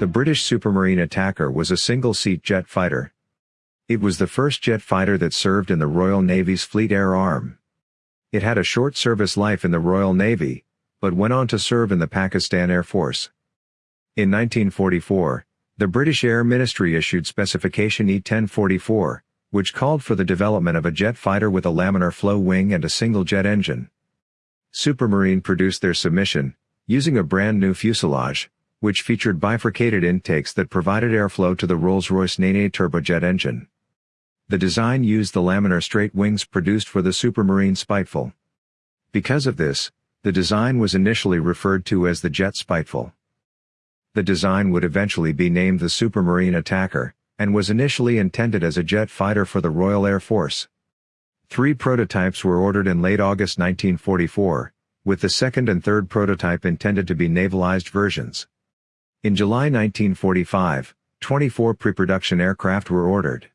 The British Supermarine Attacker was a single-seat jet fighter. It was the first jet fighter that served in the Royal Navy's Fleet Air Arm. It had a short service life in the Royal Navy, but went on to serve in the Pakistan Air Force. In 1944, the British Air Ministry issued Specification E-1044, which called for the development of a jet fighter with a laminar flow wing and a single jet engine. Supermarine produced their submission, using a brand new fuselage, which featured bifurcated intakes that provided airflow to the Rolls-Royce Nene turbojet engine. The design used the laminar straight wings produced for the Supermarine Spiteful. Because of this, the design was initially referred to as the Jet Spiteful. The design would eventually be named the Supermarine Attacker, and was initially intended as a jet fighter for the Royal Air Force. Three prototypes were ordered in late August 1944, with the second and third prototype intended to be navalized versions. In July 1945, 24 pre-production aircraft were ordered.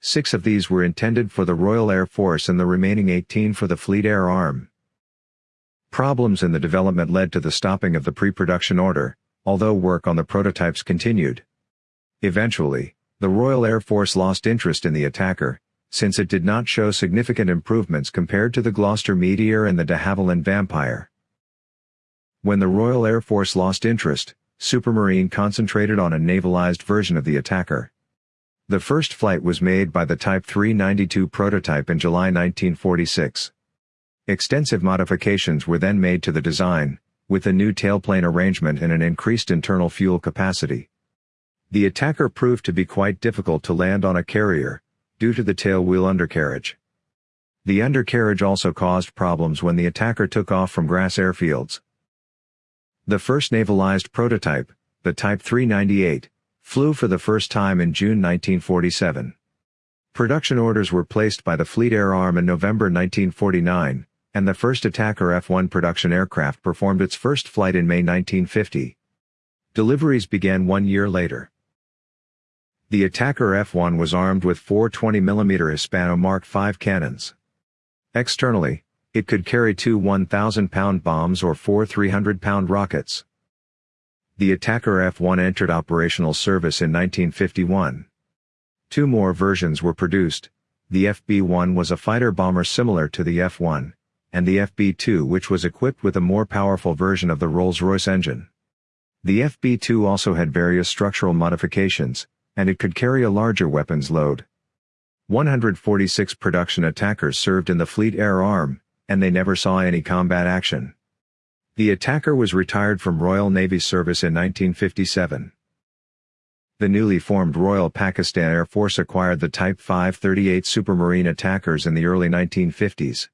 Six of these were intended for the Royal Air Force and the remaining 18 for the Fleet Air Arm. Problems in the development led to the stopping of the pre-production order, although work on the prototypes continued. Eventually, the Royal Air Force lost interest in the attacker, since it did not show significant improvements compared to the Gloster Meteor and the de Havilland Vampire. When the Royal Air Force lost interest, Supermarine concentrated on a navalized version of the attacker. The first flight was made by the Type 392 prototype in July 1946. Extensive modifications were then made to the design, with a new tailplane arrangement and an increased internal fuel capacity. The attacker proved to be quite difficult to land on a carrier, due to the tailwheel undercarriage. The undercarriage also caused problems when the attacker took off from grass airfields. The first navalized prototype, the Type 398, flew for the first time in June 1947. Production orders were placed by the Fleet Air Arm in November 1949, and the first Attacker F-1 production aircraft performed its first flight in May 1950. Deliveries began one year later. The Attacker F-1 was armed with four 20mm Hispano Mark V cannons. Externally, it could carry two 1,000-pound bombs or four 300-pound rockets. The Attacker F-1 entered operational service in 1951. Two more versions were produced, the FB-1 was a fighter bomber similar to the F-1, and the FB-2 which was equipped with a more powerful version of the Rolls-Royce engine. The FB-2 also had various structural modifications, and it could carry a larger weapons load. 146 production attackers served in the Fleet Air Arm, and they never saw any combat action. The attacker was retired from Royal Navy service in 1957. The newly formed Royal Pakistan Air Force acquired the Type 538 Supermarine attackers in the early 1950s.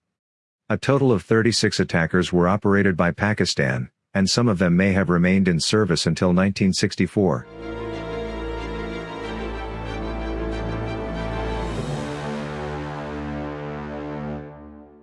A total of 36 attackers were operated by Pakistan, and some of them may have remained in service until 1964.